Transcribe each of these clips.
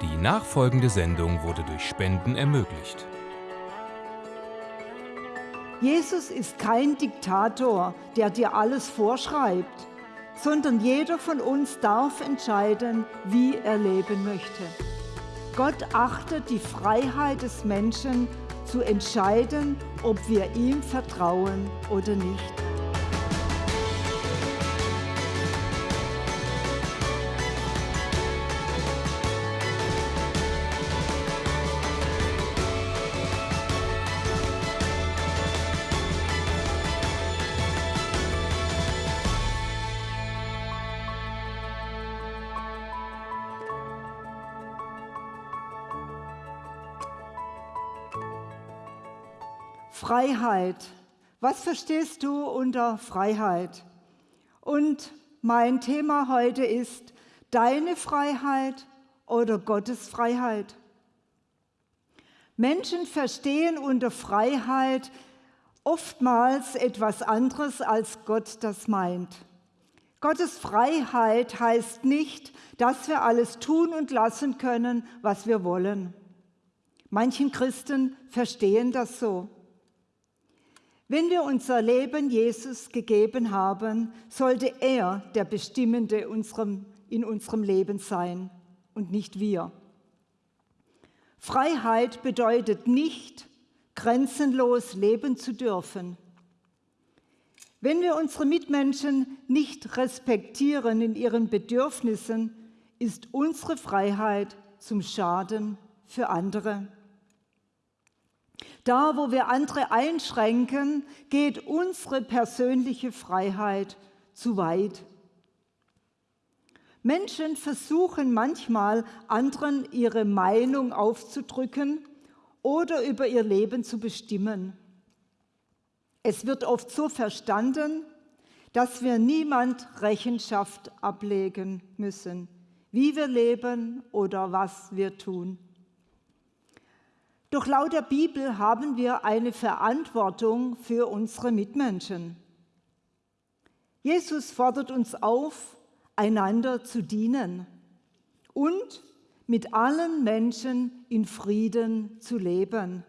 Die nachfolgende Sendung wurde durch Spenden ermöglicht. Jesus ist kein Diktator, der dir alles vorschreibt, sondern jeder von uns darf entscheiden, wie er leben möchte. Gott achtet die Freiheit des Menschen zu entscheiden, ob wir ihm vertrauen oder nicht. Freiheit. Was verstehst du unter Freiheit? Und mein Thema heute ist deine Freiheit oder Gottes Freiheit. Menschen verstehen unter Freiheit oftmals etwas anderes, als Gott das meint. Gottes Freiheit heißt nicht, dass wir alles tun und lassen können, was wir wollen. Manchen Christen verstehen das so. Wenn wir unser Leben Jesus gegeben haben, sollte er der Bestimmende in unserem Leben sein und nicht wir. Freiheit bedeutet nicht, grenzenlos leben zu dürfen. Wenn wir unsere Mitmenschen nicht respektieren in ihren Bedürfnissen, ist unsere Freiheit zum Schaden für andere. Da, wo wir andere einschränken, geht unsere persönliche Freiheit zu weit. Menschen versuchen manchmal, anderen ihre Meinung aufzudrücken oder über ihr Leben zu bestimmen. Es wird oft so verstanden, dass wir niemand Rechenschaft ablegen müssen, wie wir leben oder was wir tun. Doch laut der Bibel haben wir eine Verantwortung für unsere Mitmenschen. Jesus fordert uns auf, einander zu dienen und mit allen Menschen in Frieden zu leben.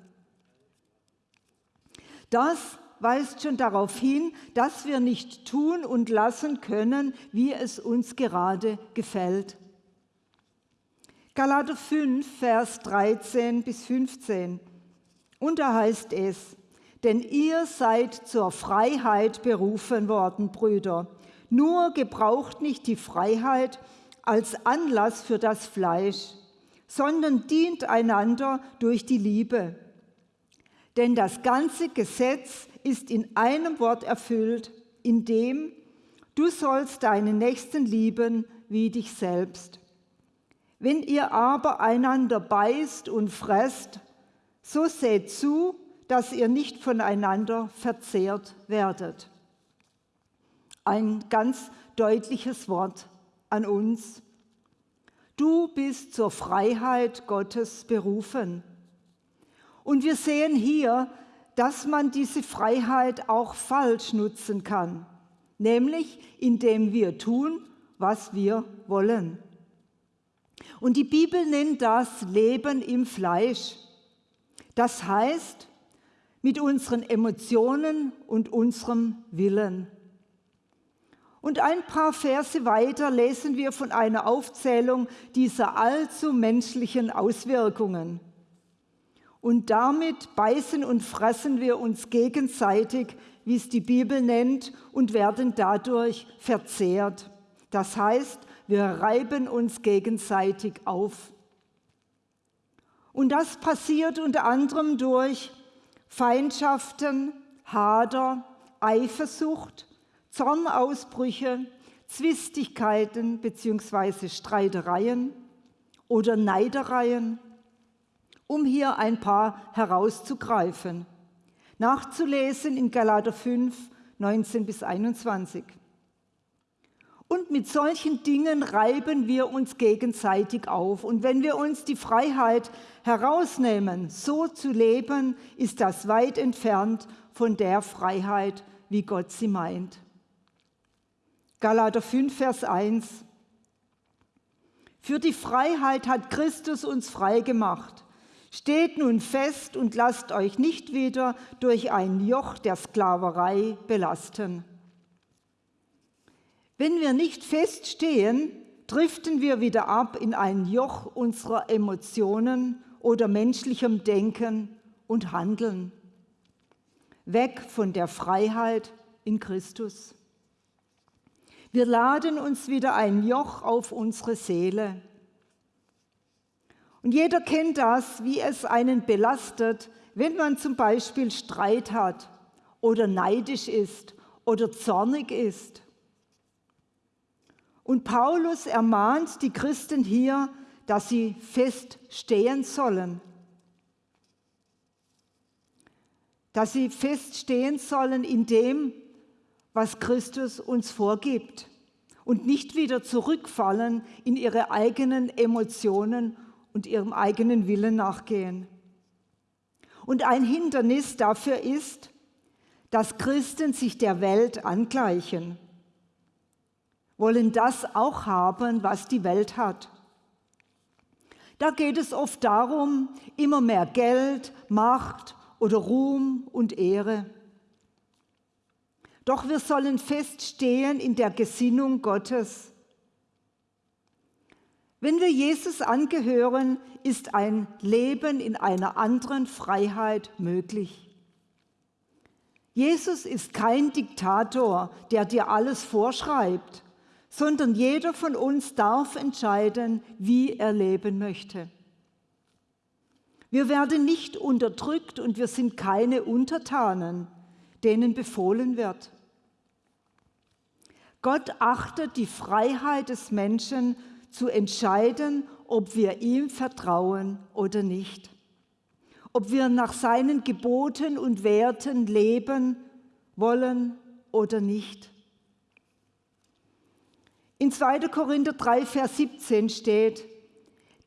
Das weist schon darauf hin, dass wir nicht tun und lassen können, wie es uns gerade gefällt. Galater 5, Vers 13 bis 15. Und da heißt es, denn ihr seid zur Freiheit berufen worden, Brüder. Nur gebraucht nicht die Freiheit als Anlass für das Fleisch, sondern dient einander durch die Liebe. Denn das ganze Gesetz ist in einem Wort erfüllt, in dem du sollst deinen Nächsten lieben wie dich selbst. Wenn ihr aber einander beißt und fresst, so seht zu, dass ihr nicht voneinander verzehrt werdet. Ein ganz deutliches Wort an uns. Du bist zur Freiheit Gottes berufen. Und wir sehen hier, dass man diese Freiheit auch falsch nutzen kann, nämlich indem wir tun, was wir wollen. Und die Bibel nennt das Leben im Fleisch. Das heißt, mit unseren Emotionen und unserem Willen. Und ein paar Verse weiter lesen wir von einer Aufzählung dieser allzu menschlichen Auswirkungen. Und damit beißen und fressen wir uns gegenseitig, wie es die Bibel nennt, und werden dadurch verzehrt. Das heißt, wir reiben uns gegenseitig auf. Und das passiert unter anderem durch Feindschaften, Hader, Eifersucht, Zornausbrüche, Zwistigkeiten bzw. Streitereien oder Neidereien, um hier ein paar herauszugreifen. Nachzulesen in Galater 5, 19 bis 21. Und mit solchen Dingen reiben wir uns gegenseitig auf. Und wenn wir uns die Freiheit herausnehmen, so zu leben, ist das weit entfernt von der Freiheit, wie Gott sie meint. Galater 5, Vers 1. Für die Freiheit hat Christus uns frei gemacht. Steht nun fest und lasst euch nicht wieder durch ein Joch der Sklaverei belasten. Wenn wir nicht feststehen, driften wir wieder ab in ein Joch unserer Emotionen oder menschlichem Denken und Handeln. Weg von der Freiheit in Christus. Wir laden uns wieder ein Joch auf unsere Seele. Und jeder kennt das, wie es einen belastet, wenn man zum Beispiel Streit hat oder neidisch ist oder zornig ist. Und Paulus ermahnt die Christen hier, dass sie fest stehen sollen. Dass sie fest stehen sollen in dem, was Christus uns vorgibt und nicht wieder zurückfallen in ihre eigenen Emotionen und ihrem eigenen Willen nachgehen. Und ein Hindernis dafür ist, dass Christen sich der Welt angleichen, wollen das auch haben, was die Welt hat. Da geht es oft darum, immer mehr Geld, Macht oder Ruhm und Ehre. Doch wir sollen feststehen in der Gesinnung Gottes. Wenn wir Jesus angehören, ist ein Leben in einer anderen Freiheit möglich. Jesus ist kein Diktator, der dir alles vorschreibt, sondern jeder von uns darf entscheiden, wie er leben möchte. Wir werden nicht unterdrückt und wir sind keine Untertanen, denen befohlen wird. Gott achtet die Freiheit des Menschen zu entscheiden, ob wir ihm vertrauen oder nicht. Ob wir nach seinen Geboten und Werten leben wollen oder nicht. In 2. Korinther 3, Vers 17 steht,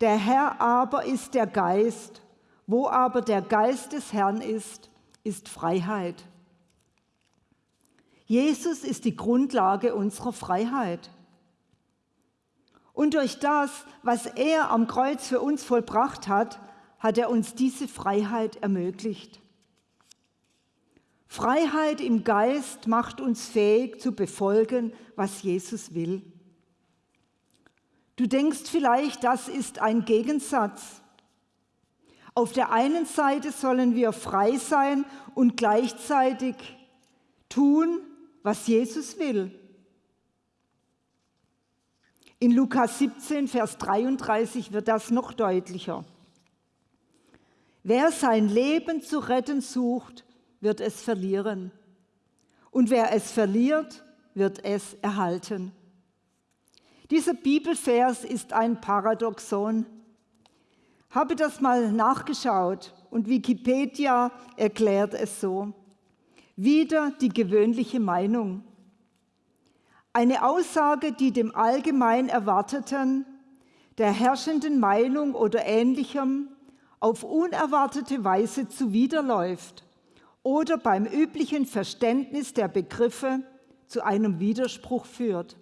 der Herr aber ist der Geist, wo aber der Geist des Herrn ist, ist Freiheit. Jesus ist die Grundlage unserer Freiheit. Und durch das, was er am Kreuz für uns vollbracht hat, hat er uns diese Freiheit ermöglicht. Freiheit im Geist macht uns fähig zu befolgen, was Jesus will. Du denkst vielleicht, das ist ein Gegensatz. Auf der einen Seite sollen wir frei sein und gleichzeitig tun, was Jesus will. In Lukas 17, Vers 33 wird das noch deutlicher. Wer sein Leben zu retten sucht, wird es verlieren. Und wer es verliert, wird es erhalten. Dieser Bibelvers ist ein Paradoxon. Habe das mal nachgeschaut und Wikipedia erklärt es so. Wieder die gewöhnliche Meinung. Eine Aussage, die dem allgemein Erwarteten, der herrschenden Meinung oder ähnlichem auf unerwartete Weise zuwiderläuft oder beim üblichen Verständnis der Begriffe zu einem Widerspruch führt.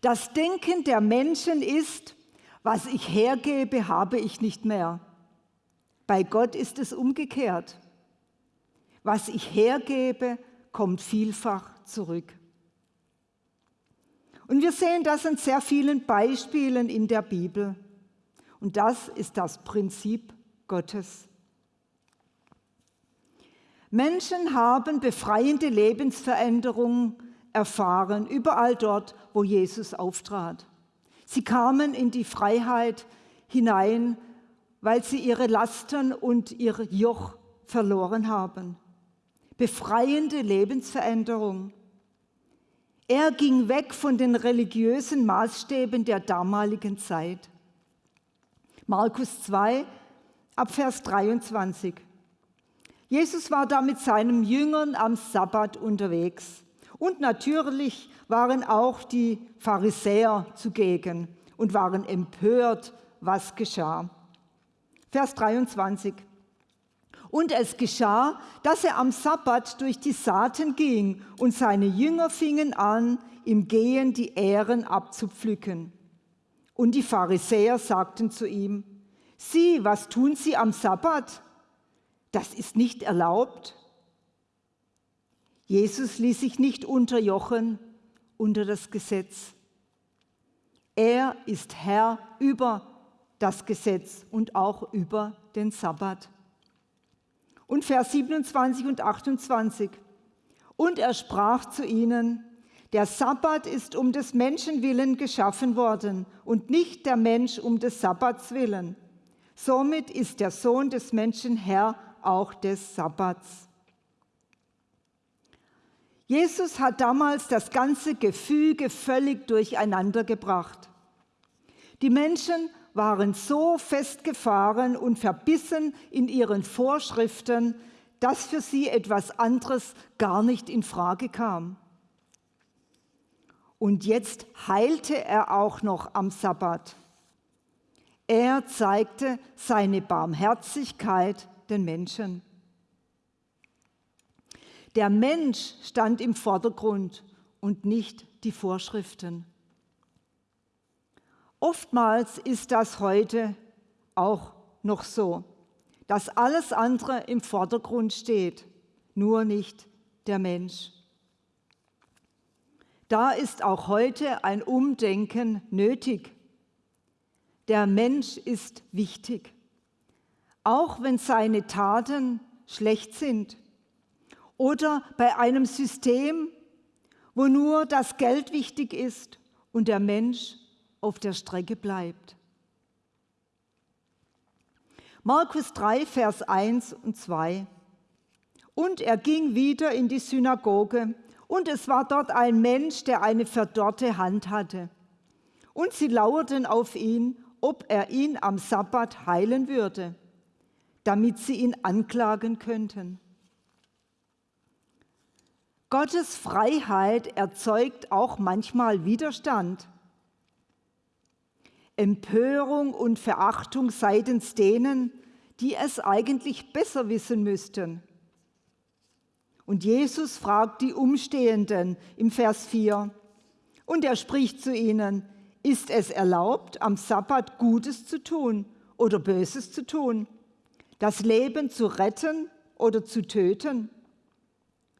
Das Denken der Menschen ist, was ich hergebe, habe ich nicht mehr. Bei Gott ist es umgekehrt. Was ich hergebe, kommt vielfach zurück. Und wir sehen das an sehr vielen Beispielen in der Bibel. Und das ist das Prinzip Gottes. Menschen haben befreiende Lebensveränderungen erfahren, überall dort, wo Jesus auftrat. Sie kamen in die Freiheit hinein, weil sie ihre Lasten und ihr Joch verloren haben befreiende Lebensveränderung. Er ging weg von den religiösen Maßstäben der damaligen Zeit. Markus 2, Abvers 23. Jesus war da mit seinen Jüngern am Sabbat unterwegs. Und natürlich waren auch die Pharisäer zugegen und waren empört, was geschah. Vers 23. Und es geschah, dass er am Sabbat durch die Saaten ging und seine Jünger fingen an, im Gehen die Ähren abzupflücken. Und die Pharisäer sagten zu ihm, Sieh, was tun sie am Sabbat? Das ist nicht erlaubt. Jesus ließ sich nicht unterjochen unter das Gesetz. Er ist Herr über das Gesetz und auch über den Sabbat. Und Vers 27 und 28. Und er sprach zu ihnen, der Sabbat ist um des Menschen willen geschaffen worden und nicht der Mensch um des Sabbats willen. Somit ist der Sohn des Menschen Herr auch des Sabbats. Jesus hat damals das ganze Gefüge völlig durcheinander gebracht. Die Menschen waren so festgefahren und verbissen in ihren Vorschriften, dass für sie etwas anderes gar nicht in Frage kam. Und jetzt heilte er auch noch am Sabbat. Er zeigte seine Barmherzigkeit den Menschen. Der Mensch stand im Vordergrund und nicht die Vorschriften. Oftmals ist das heute auch noch so, dass alles andere im Vordergrund steht, nur nicht der Mensch. Da ist auch heute ein Umdenken nötig. Der Mensch ist wichtig, auch wenn seine Taten schlecht sind oder bei einem System, wo nur das Geld wichtig ist und der Mensch auf der Strecke bleibt. Markus 3, Vers 1 und 2. Und er ging wieder in die Synagoge, und es war dort ein Mensch, der eine verdorrte Hand hatte. Und sie lauerten auf ihn, ob er ihn am Sabbat heilen würde, damit sie ihn anklagen könnten. Gottes Freiheit erzeugt auch manchmal Widerstand. Empörung und Verachtung seitens denen, die es eigentlich besser wissen müssten. Und Jesus fragt die Umstehenden im Vers 4. Und er spricht zu ihnen, ist es erlaubt, am Sabbat Gutes zu tun oder Böses zu tun, das Leben zu retten oder zu töten?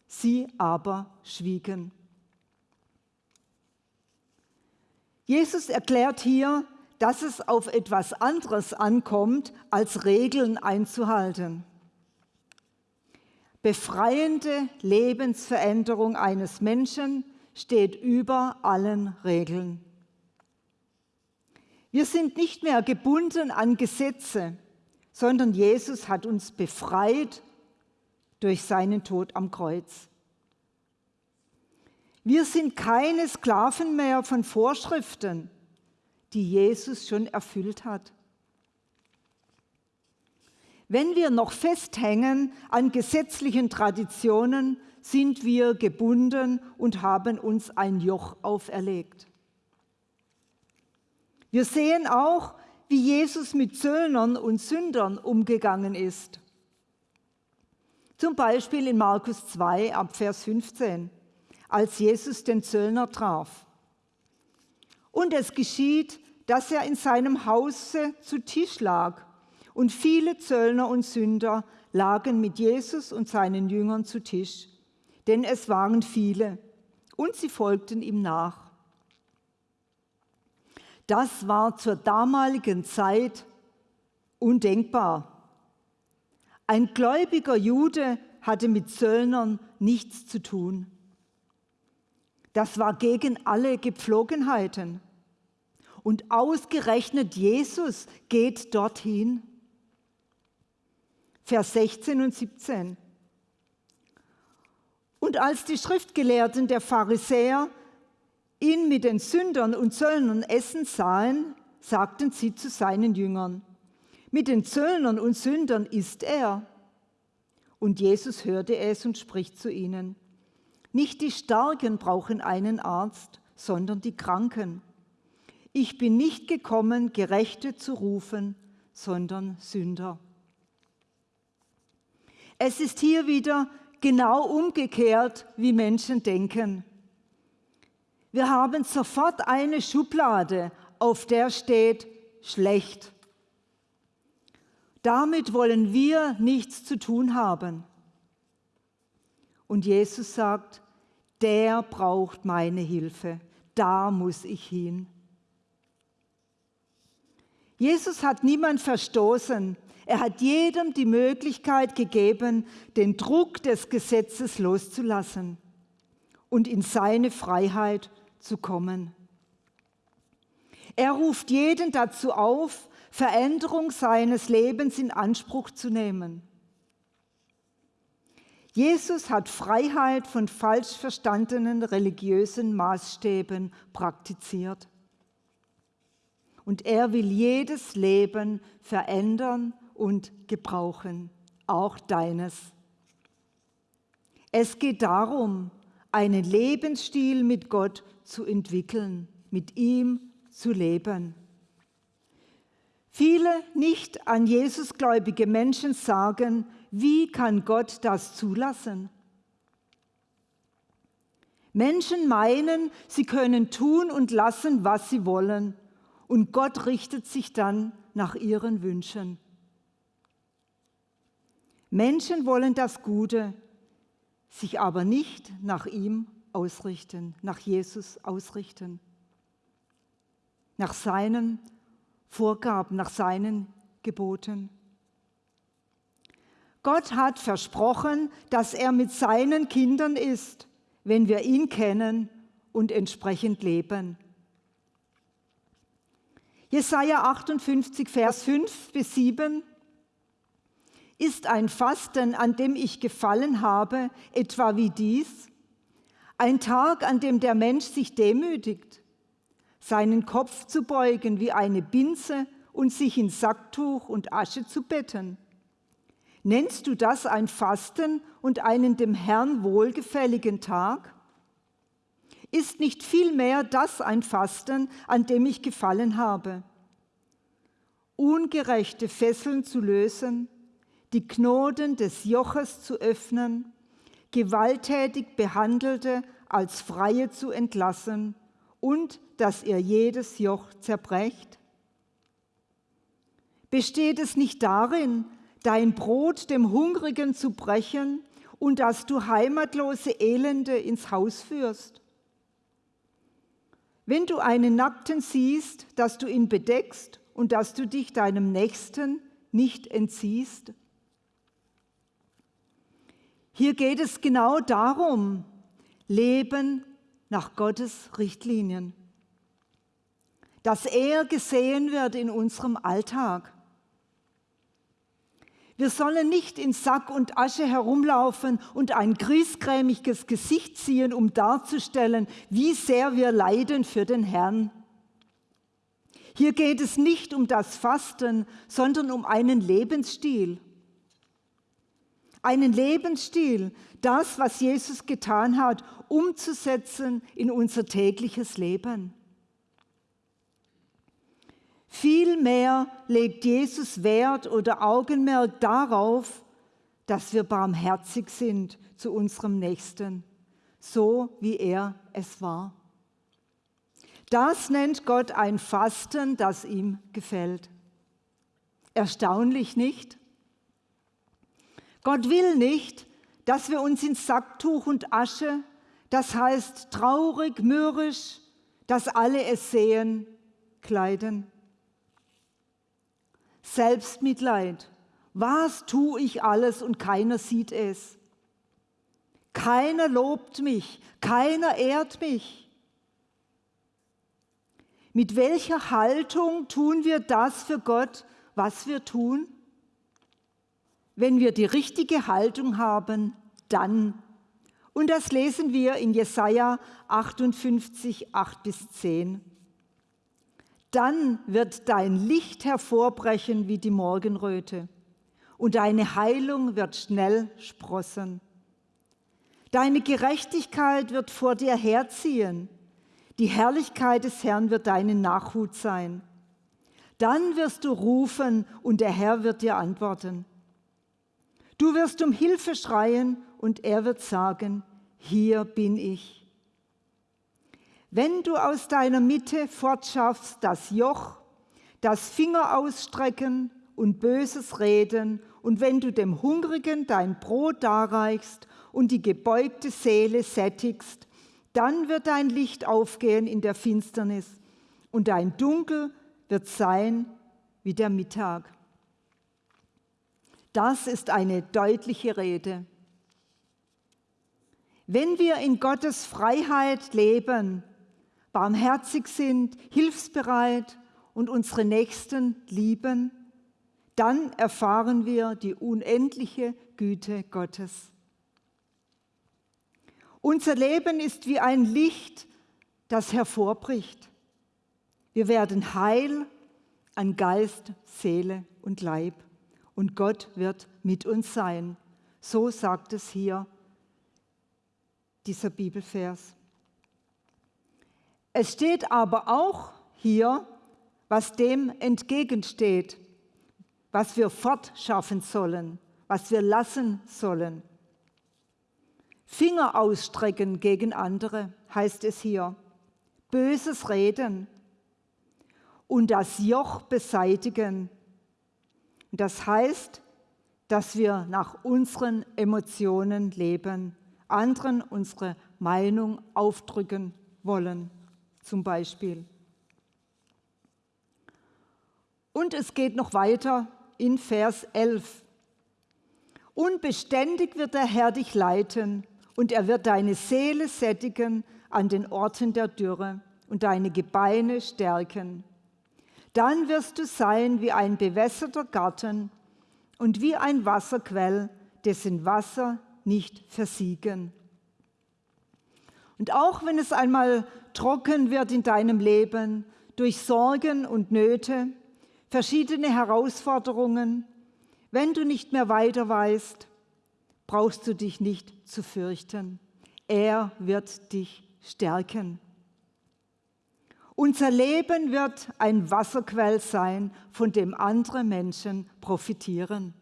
Sie aber schwiegen. Jesus erklärt hier, dass es auf etwas anderes ankommt, als Regeln einzuhalten. Befreiende Lebensveränderung eines Menschen steht über allen Regeln. Wir sind nicht mehr gebunden an Gesetze, sondern Jesus hat uns befreit durch seinen Tod am Kreuz. Wir sind keine Sklaven mehr von Vorschriften, die Jesus schon erfüllt hat. Wenn wir noch festhängen an gesetzlichen Traditionen, sind wir gebunden und haben uns ein Joch auferlegt. Wir sehen auch, wie Jesus mit Zöllnern und Sündern umgegangen ist. Zum Beispiel in Markus 2 ab Vers 15, als Jesus den Zöllner traf. Und es geschieht, dass er in seinem Hause zu Tisch lag. Und viele Zöllner und Sünder lagen mit Jesus und seinen Jüngern zu Tisch, denn es waren viele, und sie folgten ihm nach. Das war zur damaligen Zeit undenkbar. Ein gläubiger Jude hatte mit Zöllnern nichts zu tun. Das war gegen alle Gepflogenheiten. Und ausgerechnet Jesus geht dorthin. Vers 16 und 17. Und als die Schriftgelehrten der Pharisäer ihn mit den Sündern und Zöllnern essen sahen, sagten sie zu seinen Jüngern, mit den Zöllnern und Sündern isst er. Und Jesus hörte es und spricht zu ihnen, nicht die Starken brauchen einen Arzt, sondern die Kranken. Ich bin nicht gekommen, Gerechte zu rufen, sondern Sünder. Es ist hier wieder genau umgekehrt, wie Menschen denken. Wir haben sofort eine Schublade, auf der steht schlecht. Damit wollen wir nichts zu tun haben. Und Jesus sagt, der braucht meine Hilfe, da muss ich hin. Jesus hat niemand verstoßen, er hat jedem die Möglichkeit gegeben, den Druck des Gesetzes loszulassen und in seine Freiheit zu kommen. Er ruft jeden dazu auf, Veränderung seines Lebens in Anspruch zu nehmen. Jesus hat Freiheit von falsch verstandenen religiösen Maßstäben praktiziert. Und er will jedes Leben verändern und gebrauchen, auch deines. Es geht darum, einen Lebensstil mit Gott zu entwickeln, mit ihm zu leben. Viele nicht an Jesus gläubige Menschen sagen, wie kann Gott das zulassen? Menschen meinen, sie können tun und lassen, was sie wollen, und Gott richtet sich dann nach ihren Wünschen. Menschen wollen das Gute, sich aber nicht nach ihm ausrichten, nach Jesus ausrichten, nach seinen Vorgaben, nach seinen Geboten. Gott hat versprochen, dass er mit seinen Kindern ist, wenn wir ihn kennen und entsprechend leben. Jesaja 58, Vers 5 bis 7 ist ein Fasten, an dem ich gefallen habe, etwa wie dies? Ein Tag, an dem der Mensch sich demütigt, seinen Kopf zu beugen wie eine Binse und sich in Sacktuch und Asche zu betten. Nennst du das ein Fasten und einen dem Herrn wohlgefälligen Tag? Ist nicht vielmehr das ein Fasten, an dem ich gefallen habe? Ungerechte Fesseln zu lösen, die Knoten des Joches zu öffnen, gewalttätig Behandelte als Freie zu entlassen und dass ihr jedes Joch zerbrecht? Besteht es nicht darin, dein Brot dem Hungrigen zu brechen und dass du heimatlose Elende ins Haus führst? Wenn du einen Nackten siehst, dass du ihn bedeckst und dass du dich deinem Nächsten nicht entziehst? Hier geht es genau darum, Leben nach Gottes Richtlinien. Dass er gesehen wird in unserem Alltag. Wir sollen nicht in Sack und Asche herumlaufen und ein griesgrämiges Gesicht ziehen, um darzustellen, wie sehr wir leiden für den Herrn. Hier geht es nicht um das Fasten, sondern um einen Lebensstil einen Lebensstil, das, was Jesus getan hat, umzusetzen in unser tägliches Leben. Vielmehr legt Jesus Wert oder Augenmerk darauf, dass wir barmherzig sind zu unserem Nächsten, so wie er es war. Das nennt Gott ein Fasten, das ihm gefällt. Erstaunlich nicht? Gott will nicht, dass wir uns in Sacktuch und Asche, das heißt traurig, mürrisch, dass alle es sehen, kleiden. Selbstmitleid. Was tue ich alles und keiner sieht es? Keiner lobt mich, keiner ehrt mich. Mit welcher Haltung tun wir das für Gott, was wir tun? Wenn wir die richtige Haltung haben, dann. Und das lesen wir in Jesaja 58, 8 bis 10. Dann wird dein Licht hervorbrechen wie die Morgenröte und deine Heilung wird schnell sprossen. Deine Gerechtigkeit wird vor dir herziehen. Die Herrlichkeit des Herrn wird deine Nachhut sein. Dann wirst du rufen und der Herr wird dir antworten. Du wirst um Hilfe schreien und er wird sagen, hier bin ich. Wenn du aus deiner Mitte fortschaffst das Joch, das Finger ausstrecken und böses Reden, und wenn du dem Hungrigen dein Brot darreichst und die gebeugte Seele sättigst, dann wird dein Licht aufgehen in der Finsternis und dein Dunkel wird sein wie der Mittag. Das ist eine deutliche Rede. Wenn wir in Gottes Freiheit leben, barmherzig sind, hilfsbereit und unsere Nächsten lieben, dann erfahren wir die unendliche Güte Gottes. Unser Leben ist wie ein Licht, das hervorbricht. Wir werden heil an Geist, Seele und Leib und Gott wird mit uns sein. So sagt es hier dieser Bibelvers. Es steht aber auch hier, was dem entgegensteht, was wir fortschaffen sollen, was wir lassen sollen. Finger ausstrecken gegen andere, heißt es hier. Böses Reden und das Joch beseitigen. Das heißt, dass wir nach unseren Emotionen leben, anderen unsere Meinung aufdrücken wollen, zum Beispiel. Und es geht noch weiter in Vers 11. Unbeständig wird der Herr dich leiten und er wird deine Seele sättigen an den Orten der Dürre und deine Gebeine stärken. Dann wirst du sein wie ein bewässerter Garten und wie ein Wasserquell, dessen Wasser nicht versiegen. Und auch wenn es einmal trocken wird in deinem Leben durch Sorgen und Nöte, verschiedene Herausforderungen, wenn du nicht mehr weiter weißt, brauchst du dich nicht zu fürchten. Er wird dich stärken. Unser Leben wird ein Wasserquell sein, von dem andere Menschen profitieren.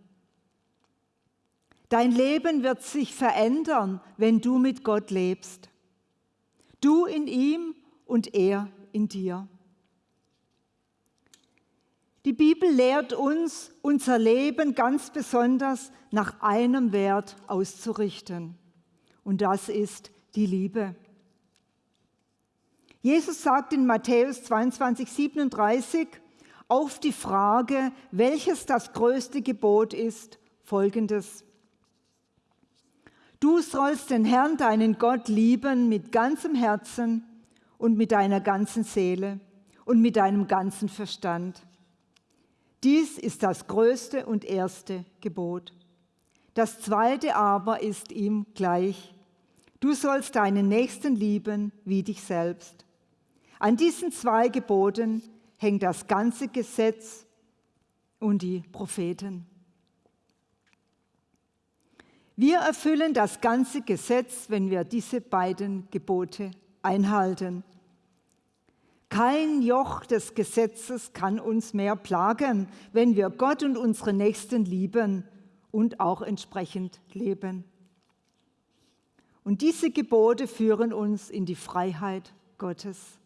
Dein Leben wird sich verändern, wenn du mit Gott lebst. Du in ihm und er in dir. Die Bibel lehrt uns, unser Leben ganz besonders nach einem Wert auszurichten. Und das ist die Liebe. Jesus sagt in Matthäus 22, 37 auf die Frage, welches das größte Gebot ist, folgendes. Du sollst den Herrn, deinen Gott, lieben mit ganzem Herzen und mit deiner ganzen Seele und mit deinem ganzen Verstand dies ist das größte und erste Gebot. Das zweite aber ist ihm gleich. Du sollst deinen Nächsten lieben wie dich selbst. An diesen zwei Geboten hängt das ganze Gesetz und die Propheten. Wir erfüllen das ganze Gesetz, wenn wir diese beiden Gebote einhalten. Kein Joch des Gesetzes kann uns mehr plagen, wenn wir Gott und unsere Nächsten lieben und auch entsprechend leben. Und diese Gebote führen uns in die Freiheit Gottes.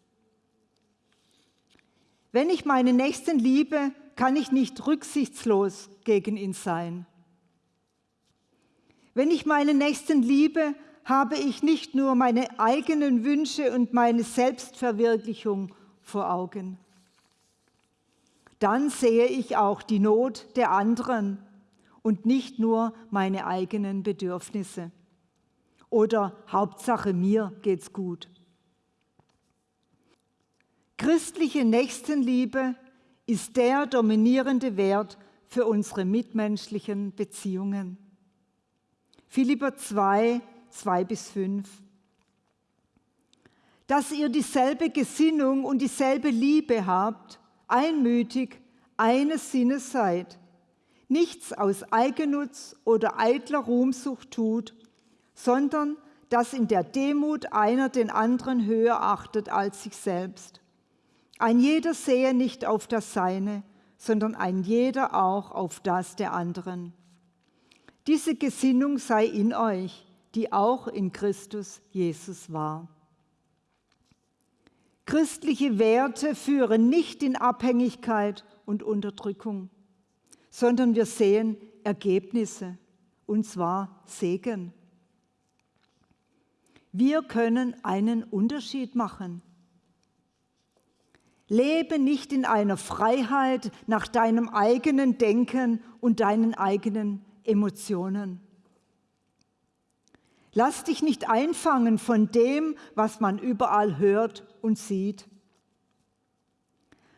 Wenn ich meinen Nächsten liebe, kann ich nicht rücksichtslos gegen ihn sein. Wenn ich meinen Nächsten liebe, habe ich nicht nur meine eigenen Wünsche und meine Selbstverwirklichung vor Augen. Dann sehe ich auch die Not der anderen und nicht nur meine eigenen Bedürfnisse. Oder Hauptsache mir geht's gut. Christliche Nächstenliebe ist der dominierende Wert für unsere mitmenschlichen Beziehungen. Philipper 2, 2 bis 5. Dass ihr dieselbe Gesinnung und dieselbe Liebe habt, einmütig eines Sinnes seid, nichts aus Eigennutz oder eitler Ruhmsucht tut, sondern dass in der Demut einer den anderen höher achtet als sich selbst. Ein jeder sehe nicht auf das Seine, sondern ein jeder auch auf das der anderen. Diese Gesinnung sei in euch, die auch in Christus Jesus war. Christliche Werte führen nicht in Abhängigkeit und Unterdrückung, sondern wir sehen Ergebnisse, und zwar Segen. Wir können einen Unterschied machen. Lebe nicht in einer Freiheit nach deinem eigenen Denken und deinen eigenen Emotionen. Lass dich nicht einfangen von dem, was man überall hört und sieht.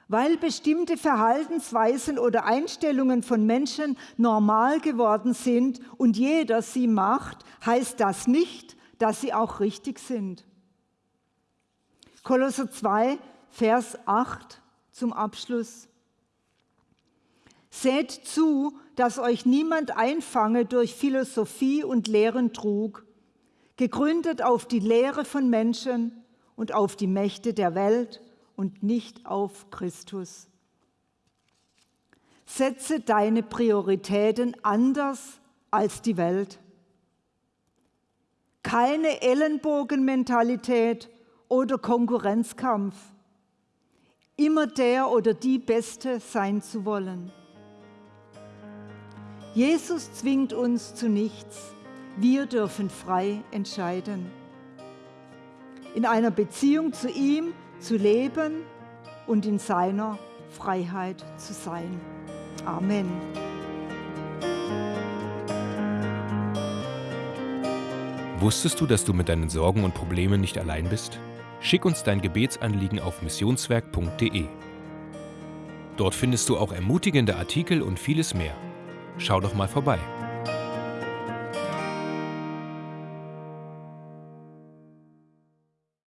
Weil bestimmte Verhaltensweisen oder Einstellungen von Menschen normal geworden sind und jeder sie macht, heißt das nicht, dass sie auch richtig sind. Kolosser 2, Vers 8 zum Abschluss. Seht zu, dass euch niemand einfange durch Philosophie und leeren Trug, gegründet auf die Lehre von Menschen und auf die Mächte der Welt und nicht auf Christus. Setze deine Prioritäten anders als die Welt. Keine Ellenbogenmentalität oder Konkurrenzkampf immer der oder die Beste sein zu wollen. Jesus zwingt uns zu nichts. Wir dürfen frei entscheiden. In einer Beziehung zu ihm zu leben und in seiner Freiheit zu sein. Amen. Wusstest du, dass du mit deinen Sorgen und Problemen nicht allein bist? Schick uns dein Gebetsanliegen auf missionswerk.de. Dort findest du auch ermutigende Artikel und vieles mehr. Schau doch mal vorbei.